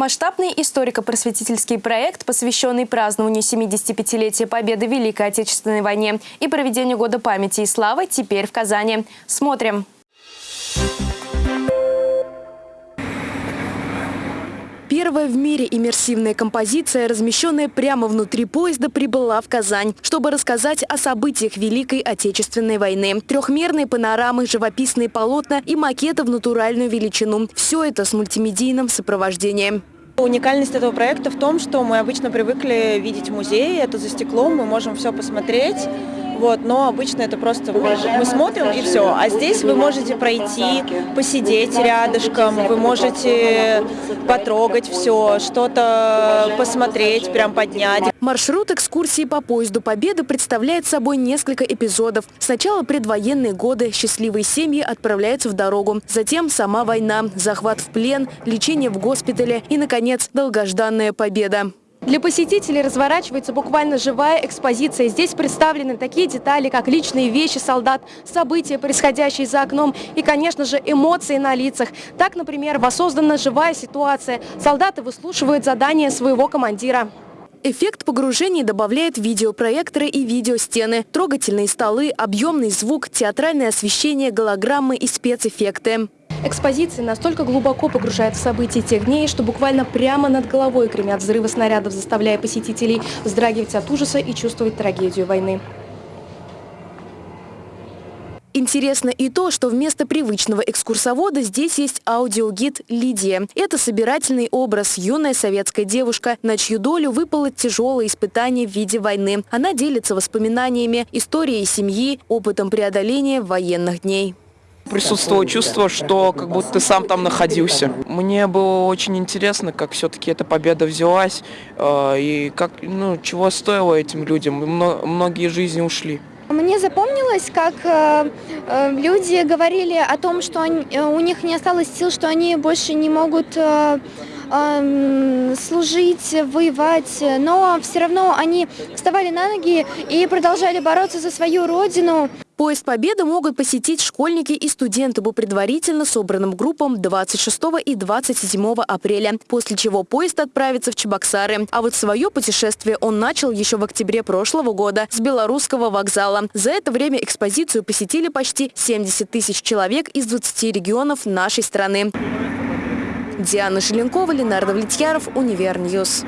Масштабный историко-просветительский проект, посвященный празднованию 75-летия Победы в Великой Отечественной войне и проведению Года памяти и славы, теперь в Казани. Смотрим. Первая в мире иммерсивная композиция, размещенная прямо внутри поезда, прибыла в Казань, чтобы рассказать о событиях Великой Отечественной войны. Трехмерные панорамы, живописные полотна и макеты в натуральную величину. Все это с мультимедийным сопровождением. Уникальность этого проекта в том, что мы обычно привыкли видеть музеи, это за стеклом, мы можем все посмотреть. Вот, но обычно это просто мы смотрим и все. А здесь вы можете пройти, посидеть рядышком, вы можете потрогать все, что-то посмотреть, прям поднять. Маршрут экскурсии по поезду Победы представляет собой несколько эпизодов. Сначала предвоенные годы, счастливые семьи отправляются в дорогу. Затем сама война, захват в плен, лечение в госпитале и, наконец, долгожданная победа. Для посетителей разворачивается буквально живая экспозиция. Здесь представлены такие детали, как личные вещи солдат, события, происходящие за окном и, конечно же, эмоции на лицах. Так, например, воссоздана живая ситуация. Солдаты выслушивают задания своего командира. Эффект погружения добавляет видеопроекторы и видеостены, трогательные столы, объемный звук, театральное освещение, голограммы и спецэффекты. Экспозиция настолько глубоко погружает в события тех дней, что буквально прямо над головой гремят взрывы снарядов, заставляя посетителей вздрагивать от ужаса и чувствовать трагедию войны. Интересно и то, что вместо привычного экскурсовода здесь есть аудиогид «Лидия». Это собирательный образ, юная советская девушка, на чью долю выпало тяжелое испытание в виде войны. Она делится воспоминаниями, историей семьи, опытом преодоления военных дней присутствовало чувство, что как будто ты сам там находился. Мне было очень интересно, как все-таки эта победа взялась э, и как, ну, чего стоило этим людям. Многие жизни ушли. Мне запомнилось, как э, э, люди говорили о том, что они, у них не осталось сил, что они больше не могут э, служить, воевать, но все равно они вставали на ноги и продолжали бороться за свою родину. Поезд Победы могут посетить школьники и студенты по предварительно собранным группам 26 и 27 апреля, после чего поезд отправится в Чебоксары. А вот свое путешествие он начал еще в октябре прошлого года с белорусского вокзала. За это время экспозицию посетили почти 70 тысяч человек из 20 регионов нашей страны. Диана Шеленкова, Ленар Давлетьяров, Univer News.